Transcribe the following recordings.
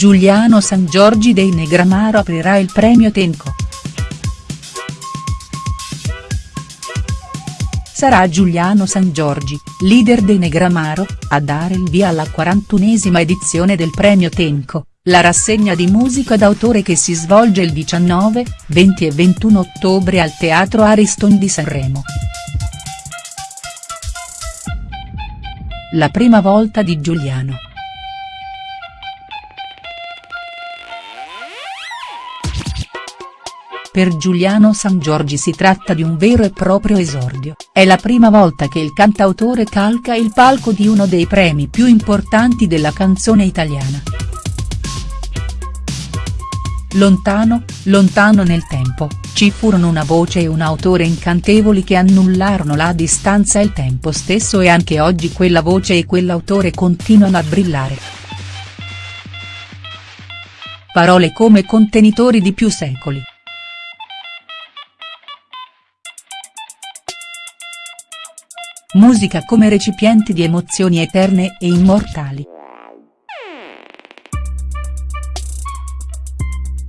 Giuliano San Giorgi dei Negramaro aprirà il premio Tenco. Sarà Giuliano San Giorgi, leader dei Negramaro, a dare il via alla 41esima edizione del premio Tenco, la rassegna di musica d'autore che si svolge il 19, 20 e 21 ottobre al Teatro Ariston di Sanremo. La prima volta di Giuliano. Per Giuliano San Giorgi si tratta di un vero e proprio esordio, è la prima volta che il cantautore calca il palco di uno dei premi più importanti della canzone italiana. Lontano, lontano nel tempo, ci furono una voce e un autore incantevoli che annullarono la distanza e il tempo stesso e anche oggi quella voce e quell'autore continuano a brillare. Parole come contenitori di più secoli. Musica come recipienti di emozioni eterne e immortali.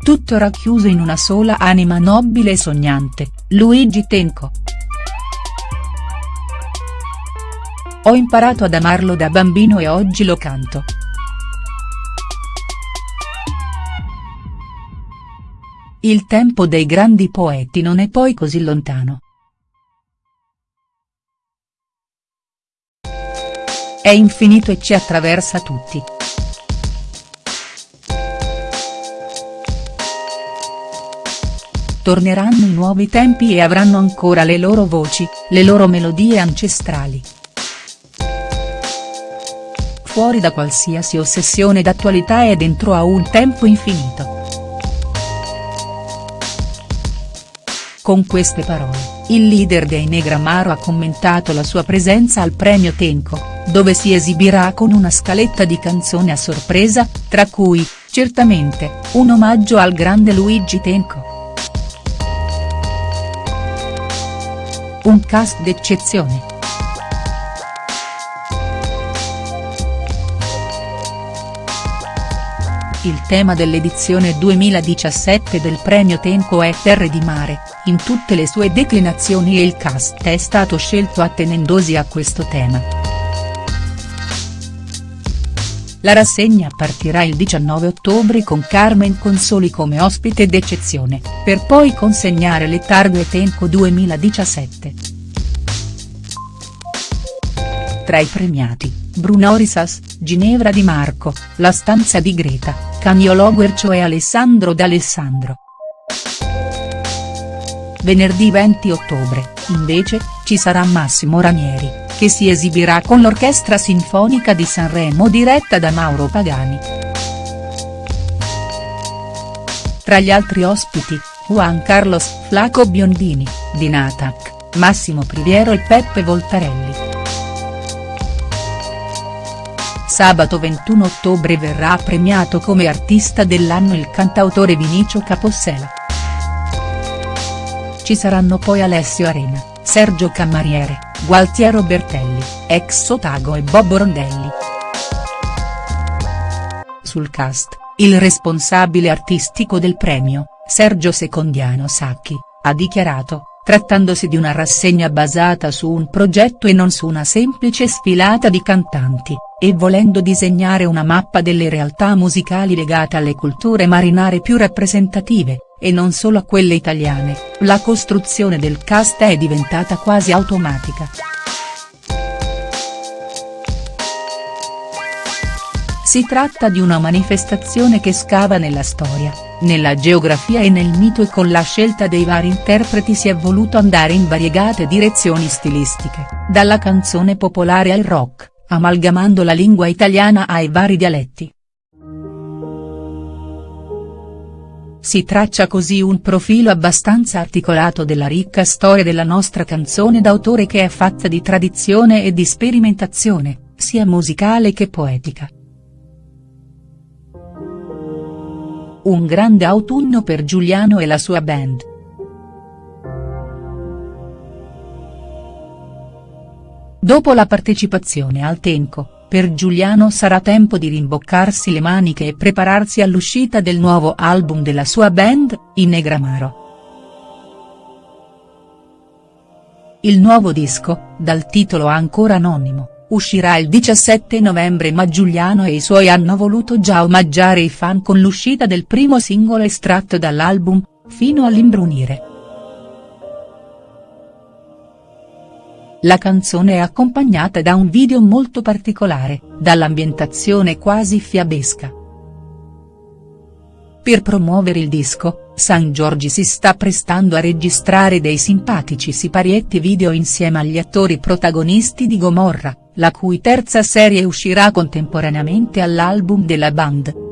Tutto racchiuso in una sola anima nobile e sognante, Luigi Tenco. Ho imparato ad amarlo da bambino e oggi lo canto. Il tempo dei grandi poeti non è poi così lontano. È infinito e ci attraversa tutti. Torneranno i nuovi tempi e avranno ancora le loro voci, le loro melodie ancestrali. Fuori da qualsiasi ossessione d'attualità e dentro a un tempo infinito. Con queste parole, il leader dei Negramaro ha commentato la sua presenza al premio Tenco, dove si esibirà con una scaletta di canzoni a sorpresa, tra cui, certamente, un omaggio al grande Luigi Tenco. Un cast d'eccezione. Il tema dell'edizione 2017 del premio Tenco è Terre di mare, in tutte le sue declinazioni e il cast è stato scelto attenendosi a questo tema. La rassegna partirà il 19 ottobre con Carmen Consoli come ospite d'eccezione, per poi consegnare le targhe Tenco 2017. Tra i premiati, Bruno Risas, Ginevra Di Marco, La stanza di Greta, Caniolo Guercio e Alessandro D'Alessandro. Venerdì 20 ottobre, invece, ci sarà Massimo Ranieri, che si esibirà con l'Orchestra Sinfonica di Sanremo diretta da Mauro Pagani. Tra gli altri ospiti, Juan Carlos Flaco Biondini, di Natac, Massimo Priviero e Peppe Voltarelli. Sabato 21 ottobre verrà premiato come artista dell'anno il cantautore Vinicio Capossela. Ci saranno poi Alessio Arena, Sergio Cammariere, Gualtiero Bertelli, ex Sotago e Bob Rondelli. Sul cast, il responsabile artistico del premio, Sergio Secondiano Sacchi, ha dichiarato, trattandosi di una rassegna basata su un progetto e non su una semplice sfilata di cantanti, e volendo disegnare una mappa delle realtà musicali legate alle culture marinare più rappresentative, e non solo a quelle italiane, la costruzione del cast è diventata quasi automatica. Si tratta di una manifestazione che scava nella storia, nella geografia e nel mito e con la scelta dei vari interpreti si è voluto andare in variegate direzioni stilistiche, dalla canzone popolare al rock amalgamando la lingua italiana ai vari dialetti. Si traccia così un profilo abbastanza articolato della ricca storia della nostra canzone d'autore che è fatta di tradizione e di sperimentazione, sia musicale che poetica. Un grande autunno per Giuliano e la sua band. Dopo la partecipazione al Tenco, per Giuliano sarà tempo di rimboccarsi le maniche e prepararsi all'uscita del nuovo album della sua band, i Negramaro. Il nuovo disco, dal titolo ancora anonimo, uscirà il 17 novembre ma Giuliano e i suoi hanno voluto già omaggiare i fan con l'uscita del primo singolo estratto dall'album, fino all'imbrunire. La canzone è accompagnata da un video molto particolare, dall'ambientazione quasi fiabesca. Per promuovere il disco, San Giorgi si sta prestando a registrare dei simpatici siparietti video insieme agli attori protagonisti di Gomorra, la cui terza serie uscirà contemporaneamente all'album della band.